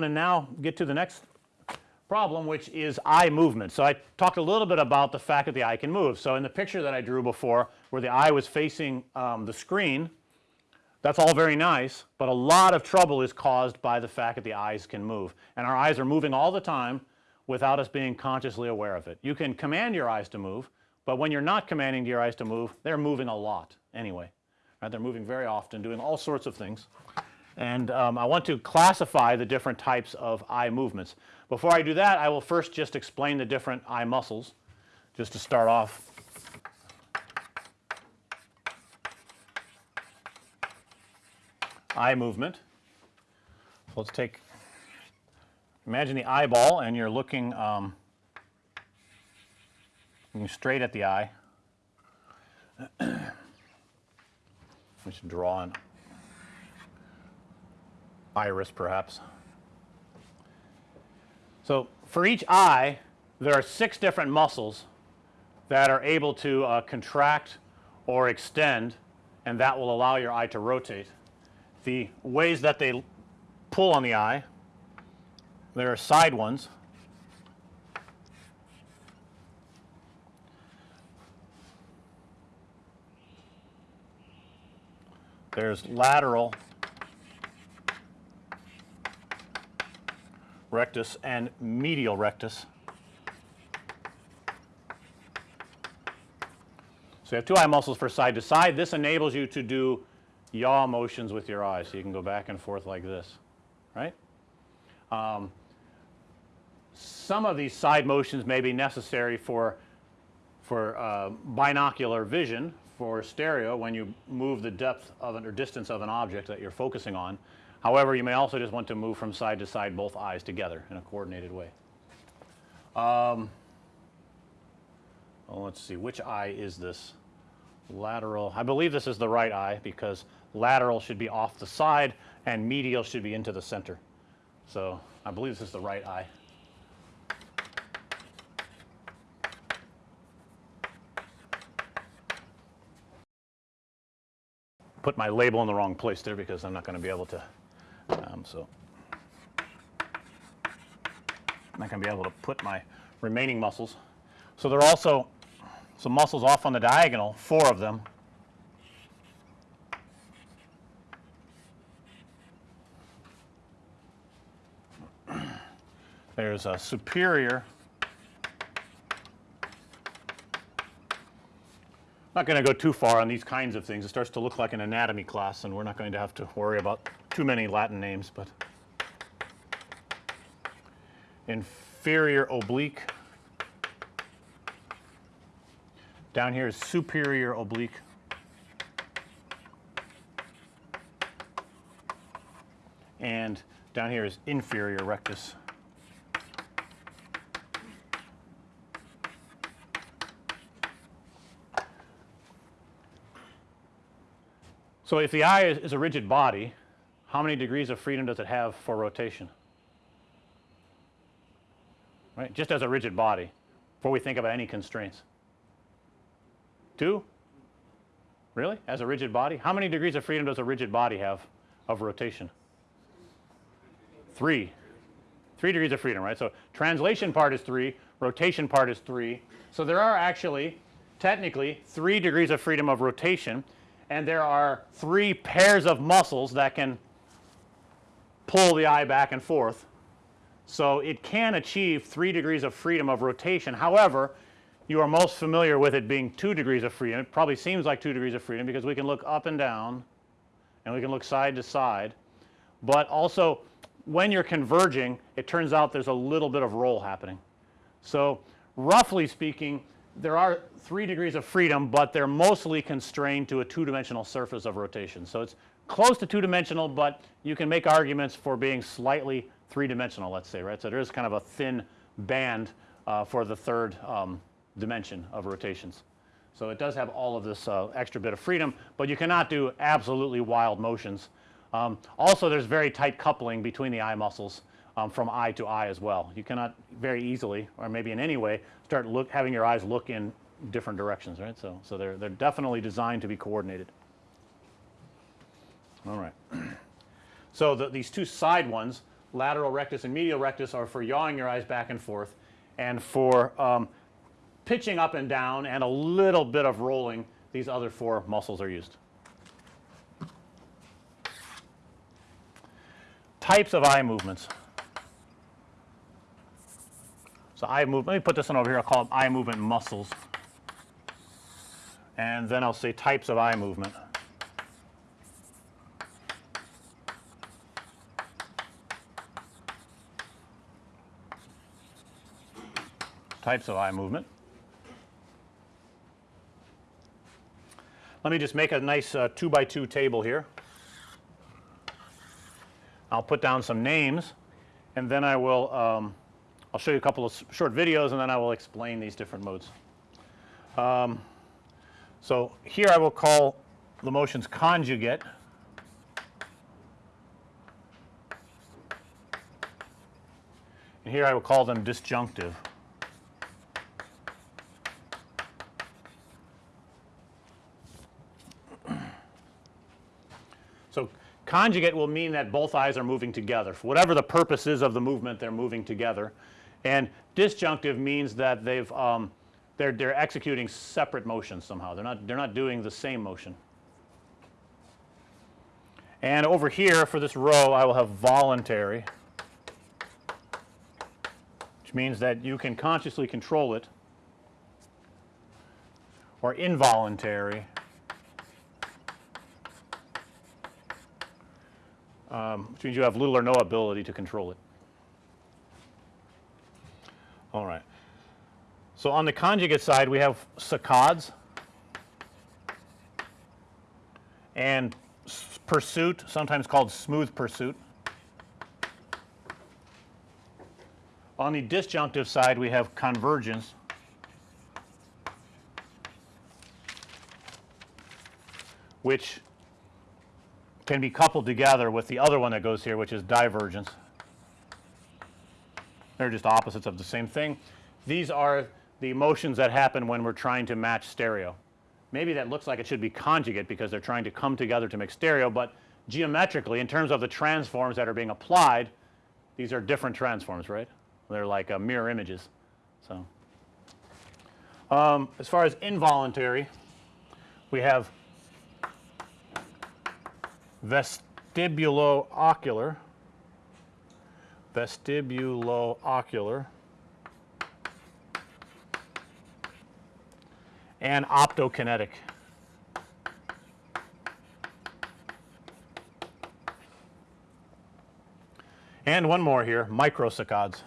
To now get to the next problem which is eye movement. So, I talked a little bit about the fact that the eye can move. So, in the picture that I drew before where the eye was facing um, the screen that's all very nice, but a lot of trouble is caused by the fact that the eyes can move and our eyes are moving all the time without us being consciously aware of it. You can command your eyes to move, but when you're not commanding your eyes to move they're moving a lot anyway right. They're moving very often doing all sorts of things and um, I want to classify the different types of eye movements. Before I do that I will first just explain the different eye muscles just to start off. Eye movement. So, let's take imagine the eyeball and you're looking um, looking straight at the eye. we should draw an iris perhaps. So, for each eye there are 6 different muscles that are able to uh, contract or extend and that will allow your eye to rotate. The ways that they pull on the eye there are side ones there's lateral rectus and medial rectus. So, you have two eye muscles for side to side. This enables you to do yaw motions with your eyes. So, you can go back and forth like this, right. Um, some of these side motions may be necessary for for uh, binocular vision for stereo when you move the depth of an or distance of an object that you're focusing on. However, you may also just want to move from side to side both eyes together in a coordinated way. Um, well, let's see which eye is this lateral I believe this is the right eye because lateral should be off the side and medial should be into the center. So, I believe this is the right eye. Put my label in the wrong place there because I'm not going to be able to um, so, I'm not going to be able to put my remaining muscles. So, there are also some muscles off on the diagonal, 4 of them. There's a superior not going to go too far on these kinds of things. It starts to look like an anatomy class and we're not going to have to worry about too many Latin names, but inferior oblique. Down here is superior oblique. And down here is inferior rectus. So, if the eye is, is, a rigid body, how many degrees of freedom does it have for rotation? Right, just as a rigid body before we think about any constraints. 2? Really? As a rigid body? How many degrees of freedom does a rigid body have of rotation? 3. 3 degrees of freedom, right. So, translation part is 3, rotation part is 3. So, there are actually technically 3 degrees of freedom of rotation and there are 3 pairs of muscles that can pull the eye back and forth. So, it can achieve 3 degrees of freedom of rotation. However, you are most familiar with it being 2 degrees of freedom. It probably seems like 2 degrees of freedom because we can look up and down and we can look side to side. But also when you're converging it turns out there's a little bit of roll happening. So, roughly speaking there are 3 degrees of freedom, but they're mostly constrained to a 2 dimensional surface of rotation. So, it's close to 2 dimensional, but you can make arguments for being slightly 3 dimensional let's say right. So, there is kind of a thin band uh, for the third um, dimension of rotations. So, it does have all of this uh, extra bit of freedom, but you cannot do absolutely wild motions. Um, also there's very tight coupling between the eye muscles um, from eye to eye as well. You cannot very easily or maybe in any way start look having your eyes look in different directions right. So, so they're, they're definitely designed to be coordinated. All right. So, the, these two side ones lateral rectus and medial rectus are for yawing your eyes back and forth and for um, pitching up and down and a little bit of rolling these other four muscles are used. Types of eye movements. So eye move let me put this one over here I'll call it eye movement muscles and then I'll say types of eye movement. Types of eye movement. Let me just make a nice uh, 2 by 2 table here. I'll put down some names and then I will um, I'll show you a couple of short videos and then I will explain these different modes. Um, so, here I will call the motions conjugate and here I will call them disjunctive. So, conjugate will mean that both eyes are moving together. For whatever the purpose is of the movement, they're moving together. And disjunctive means that they've um, they're they're executing separate motions somehow. They're not they're not doing the same motion. And over here for this row I will have voluntary which means that you can consciously control it or involuntary um, which means you have little or no ability to control it. All right. So, on the conjugate side we have saccades and pursuit sometimes called smooth pursuit. On the disjunctive side we have convergence which can be coupled together with the other one that goes here which is divergence. They're just opposites of the same thing. These are the motions that happen when we're trying to match stereo. Maybe that looks like it should be conjugate because they're trying to come together to make stereo, but geometrically in terms of the transforms that are being applied, these are different transforms, right? They're like uh, mirror images. So, um, as far as involuntary, we have vestibulo-ocular, vestibulo-ocular and optokinetic. And one more here, microsaccades.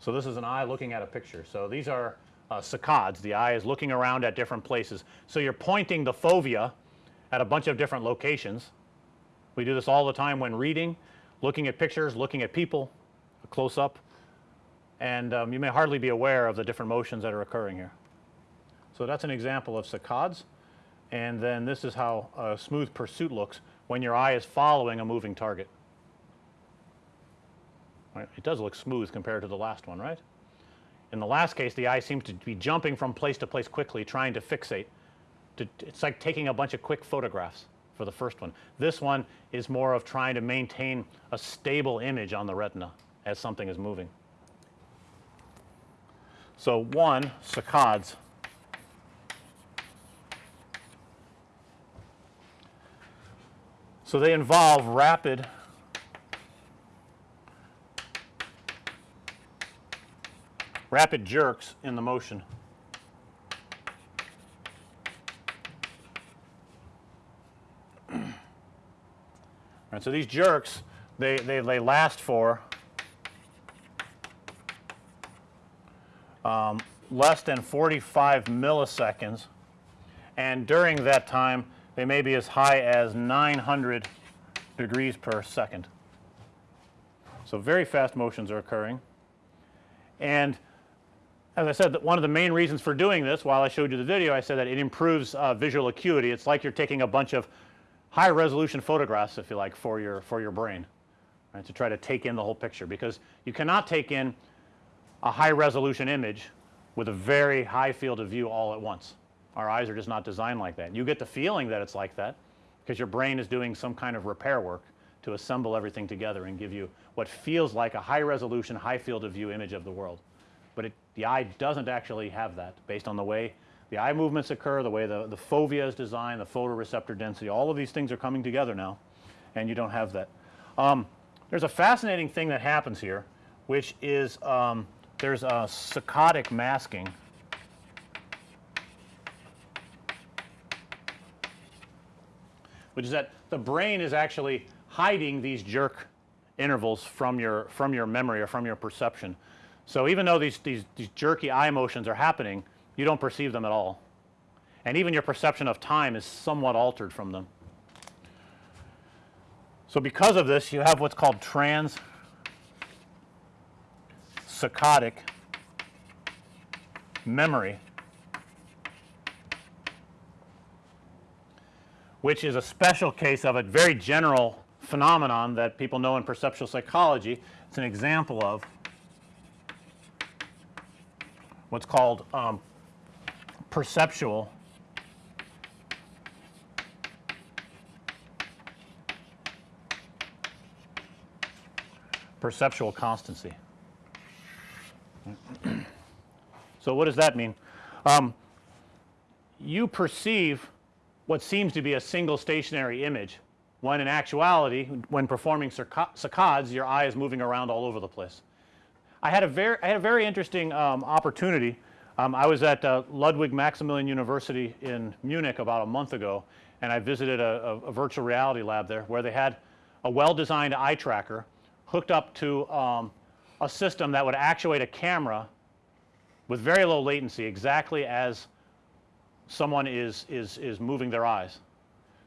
So, this is an eye looking at a picture. So, these are uh, saccades. The eye is looking around at different places. So, you're pointing the fovea at a bunch of different locations we do this all the time when reading, looking at pictures, looking at people, a close up, and um, you may hardly be aware of the different motions that are occurring here. So, that's an example of saccades and then this is how a smooth pursuit looks when your eye is following a moving target. Right. It does look smooth compared to the last one, right? In the last case the eye seems to be jumping from place to place quickly trying to fixate. To, it's like taking a bunch of quick photographs for the first one. This one is more of trying to maintain a stable image on the retina as something is moving. So, one saccades So, they involve rapid rapid jerks in the motion. Right, so these jerks they, they, they last for um, less than 45 milliseconds and during that time they may be as high as 900 degrees per second. So, very fast motions are occurring and as I said that one of the main reasons for doing this while I showed you the video I said that it improves uh, visual acuity. It's like you're taking a bunch of high resolution photographs if you like for your for your brain right to try to take in the whole picture because you cannot take in a high resolution image with a very high field of view all at once. Our eyes are just not designed like that. You get the feeling that it's like that because your brain is doing some kind of repair work to assemble everything together and give you what feels like a high resolution, high field of view image of the world. But it, the eye doesn't actually have that based on the way the eye movements occur, the way the, the fovea is designed, the photoreceptor density, all of these things are coming together now and you don't have that. Um, there's a fascinating thing that happens here which is um, there's a saccadic masking which is that the brain is actually hiding these jerk intervals from your from your memory or from your perception. So, even though these, these, these jerky eye motions are happening you don't perceive them at all and even your perception of time is somewhat altered from them. So, because of this you have what's called trans saccadic memory which is a special case of a very general phenomenon that people know in perceptual psychology. It's an example of what's called um, perceptual perceptual constancy. so, what does that mean? Um, you perceive what seems to be a single stationary image when in actuality when performing saccades your eye is moving around all over the place. I had a very I had a very interesting um, opportunity. Um, I was at uh, Ludwig Maximilian University in Munich about a month ago and I visited a, a, a virtual reality lab there where they had a well designed eye tracker hooked up to um, a system that would actuate a camera with very low latency exactly as someone is, is, is moving their eyes.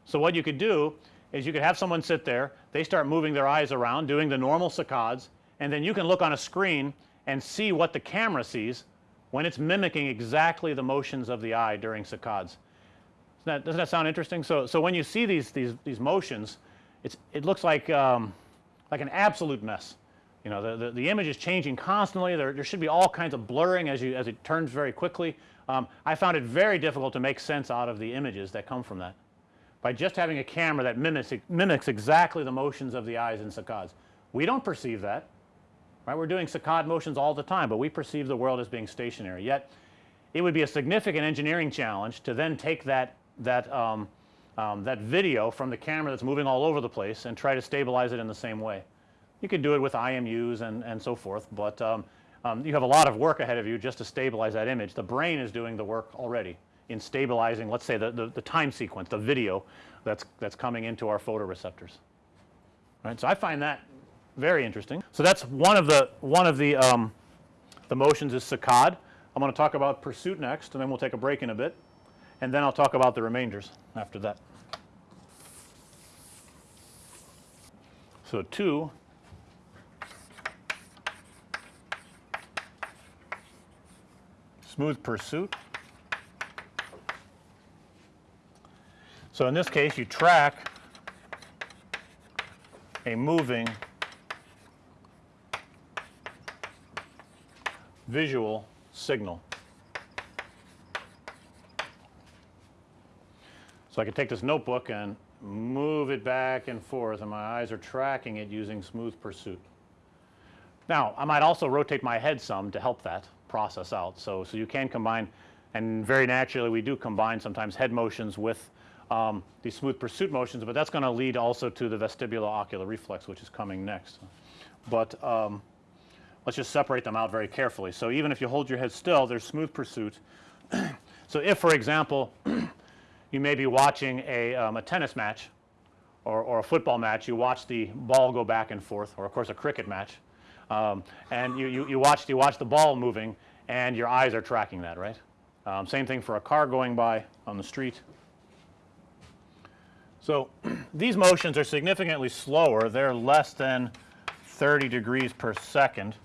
So, what you could do is you could have someone sit there, they start moving their eyes around doing the normal saccades and then you can look on a screen and see what the camera sees when it's mimicking exactly the motions of the eye during saccades. That, doesn't that sound interesting? So, so when you see these, these, these motions it's, it looks like, um, like an absolute mess. You know the, the, the, image is changing constantly there, there should be all kinds of blurring as you as it turns very quickly. Um, I found it very difficult to make sense out of the images that come from that by just having a camera that mimics mimics exactly the motions of the eyes in saccades. We don't perceive that right we're doing saccade motions all the time, but we perceive the world as being stationary yet it would be a significant engineering challenge to then take that that um, um, that video from the camera that's moving all over the place and try to stabilize it in the same way. You could do it with IMUs and, and so forth, but um, um, you have a lot of work ahead of you just to stabilize that image. The brain is doing the work already in stabilizing let's say the, the, the time sequence, the video that's, that's coming into our photoreceptors. Right. So, I find that very interesting. So, that's one of the one of the um, the motions is saccade. I'm going to talk about pursuit next and then we'll take a break in a bit and then I'll talk about the remainders after that. So, 2 smooth pursuit. So, in this case you track a moving visual signal. So, I can take this notebook and move it back and forth and my eyes are tracking it using smooth pursuit. Now, I might also rotate my head some to help that process out. So, so you can combine and very naturally we do combine sometimes head motions with um, these smooth pursuit motions, but that's going to lead also to the vestibulo-ocular reflex which is coming next. But um, let's just separate them out very carefully. So, even if you hold your head still there's smooth pursuit. so, if for example you may be watching a, um, a tennis match or, or, a football match, you watch the ball go back and forth or of course a cricket match um, and you, you, you, watch, you watch the ball moving and your eyes are tracking that right. Um, same thing for a car going by on the street. So, these motions are significantly slower they're less than 30 degrees per second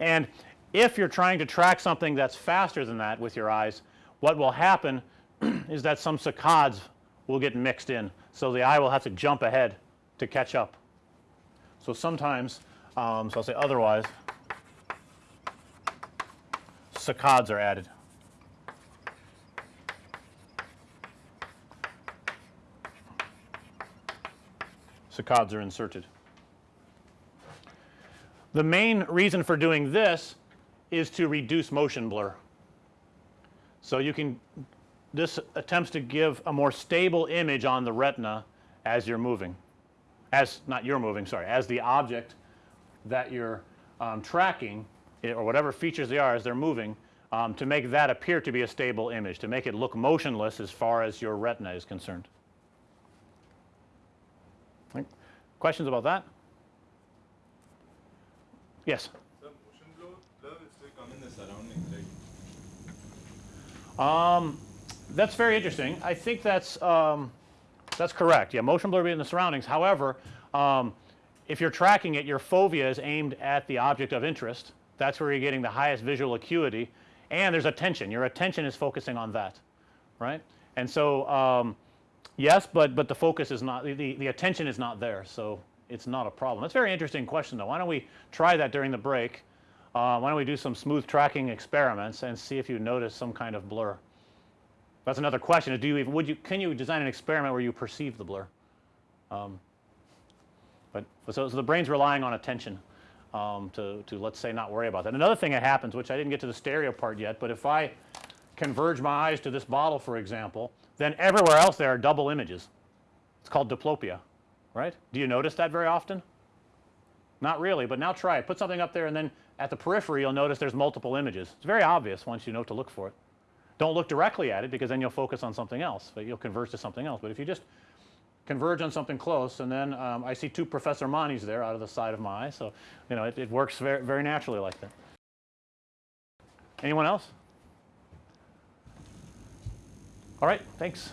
and if you're trying to track something that's faster than that with your eyes what will happen is that some saccades will get mixed in. So, the eye will have to jump ahead to catch up. So, sometimes um, so I'll say otherwise saccades are added. Saccades are inserted. The main reason for doing this is to reduce motion blur. So, you can this attempts to give a more stable image on the retina as you're moving as not you're moving sorry as the object that you're um, tracking it, or whatever features they are as they're moving um, to make that appear to be a stable image to make it look motionless as far as your retina is concerned. Questions about that? Yes. Sir? Um, that's very interesting. I think that's um, that's correct. Yeah, motion blur will be in the surroundings. However, um, if you're tracking it, your fovea is aimed at the object of interest. That's where you're getting the highest visual acuity, and there's attention. Your attention is focusing on that, right? And so, um, yes, but but the focus is not the the attention is not there, so it's not a problem. That's a very interesting question, though. Why don't we try that during the break? Uh, why don't we do some smooth tracking experiments and see if you notice some kind of blur? That's another question. Do you even, would you can you design an experiment where you perceive the blur? Um, but so, so, the brain's relying on attention um, to to let's say not worry about that. Another thing that happens, which I didn't get to the stereo part yet, but if I converge my eyes to this bottle, for example, then everywhere else there are double images. It's called diplopia, right? Do you notice that very often? Not really, but now try it. Put something up there, and then at the periphery, you'll notice there's multiple images. It's very obvious once you know to look for it. Don't look directly at it because then you'll focus on something else, but you'll converge to something else. But if you just converge on something close and then um, I see two Professor Manis there out of the side of my eye. So, you know, it, it works very, very naturally like that. Anyone else? All right, thanks.